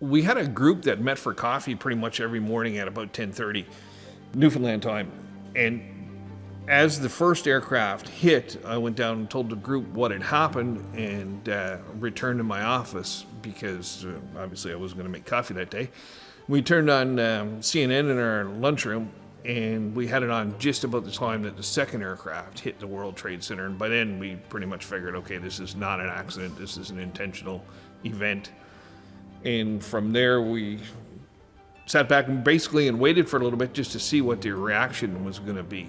We had a group that met for coffee pretty much every morning at about 10:30 Newfoundland time. And as the first aircraft hit, I went down and told the group what had happened and uh, returned to my office because uh, obviously I wasn't going to make coffee that day. We turned on um, CNN in our lunchroom and we had it on just about the time that the second aircraft hit the World Trade Center. And by then, we pretty much figured, okay, this is not an accident, this is an intentional event. And from there, we sat back and basically and waited for a little bit just to see what the reaction was going to be.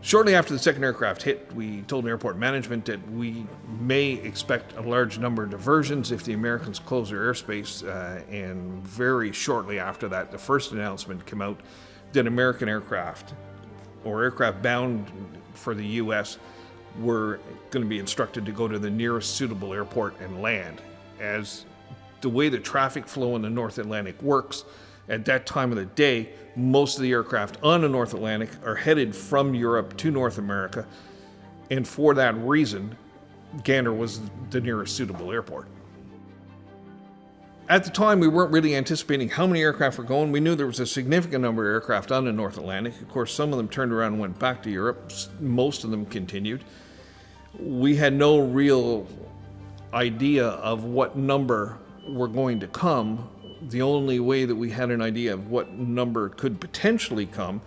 Shortly after the second aircraft hit, we told airport management that we may expect a large number of diversions if the Americans close their airspace. Uh, and very shortly after that, the first announcement came out that American aircraft or aircraft bound for the U.S. were going to be instructed to go to the nearest suitable airport and land. As the way the traffic flow in the North Atlantic works, at that time of the day, most of the aircraft on the North Atlantic are headed from Europe to North America. And for that reason, Gander was the nearest suitable airport. At the time, we weren't really anticipating how many aircraft were going. We knew there was a significant number of aircraft on the North Atlantic. Of course, some of them turned around and went back to Europe. Most of them continued. We had no real idea of what number were going to come. The only way that we had an idea of what number could potentially come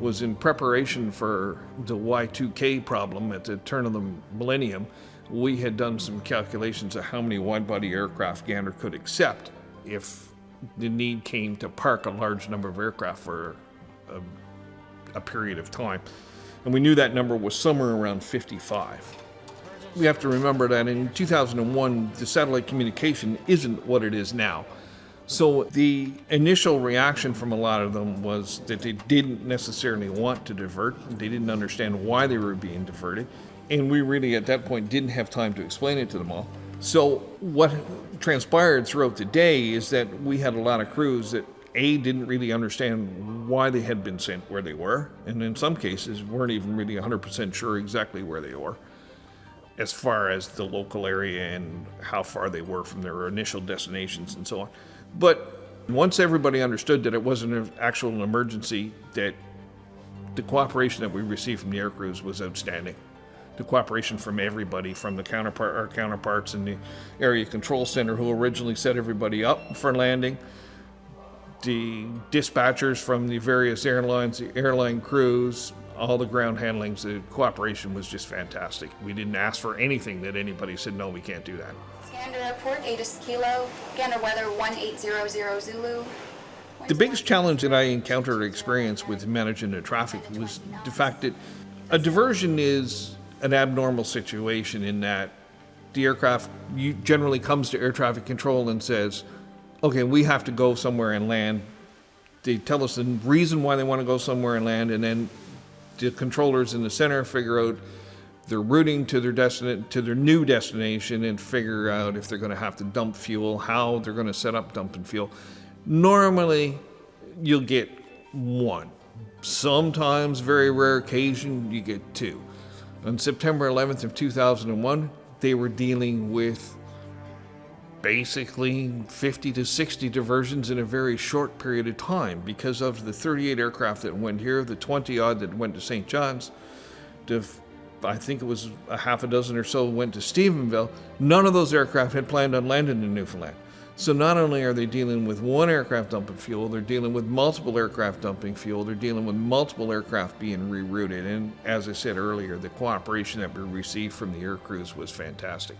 was in preparation for the Y2K problem at the turn of the millennium we had done some calculations of how many wide-body aircraft Gander could accept if the need came to park a large number of aircraft for a, a period of time. And we knew that number was somewhere around 55. We have to remember that in 2001, the satellite communication isn't what it is now. So the initial reaction from a lot of them was that they didn't necessarily want to divert. They didn't understand why they were being diverted. And we really, at that point, didn't have time to explain it to them all. So, what transpired throughout the day is that we had a lot of crews that A, didn't really understand why they had been sent where they were, and in some cases, weren't even really 100% sure exactly where they were as far as the local area and how far they were from their initial destinations and so on. But once everybody understood that it wasn't an actual emergency, that the cooperation that we received from the air crews was outstanding the cooperation from everybody, from the counterpart, our counterparts in the area control center who originally set everybody up for landing, the dispatchers from the various airlines, the airline crews, all the ground handlings, the cooperation was just fantastic. We didn't ask for anything that anybody said, no, we can't do that. Gander Airport, ATIS Kilo, Gander Weather 1800 Zulu. The biggest challenge that I encountered or experienced with managing the traffic was the fact that a diversion is an abnormal situation in that the aircraft generally comes to air traffic control and says, okay, we have to go somewhere and land. They tell us the reason why they want to go somewhere and land, and then the controllers in the center figure out their routing to their destination to their new destination and figure out if they're going to have to dump fuel, how they're going to set up dumping fuel. Normally, you'll get one. Sometimes, very rare occasion, you get two. On September 11th of 2001, they were dealing with basically 50 to 60 diversions in a very short period of time because of the 38 aircraft that went here, the 20 odd that went to St. John's, the, I think it was a half a dozen or so went to Stephenville. None of those aircraft had planned on landing in Newfoundland. So not only are they dealing with one aircraft dumping fuel, they're dealing with multiple aircraft dumping fuel, they're dealing with multiple aircraft being rerouted. And as I said earlier, the cooperation that we received from the air crews was fantastic.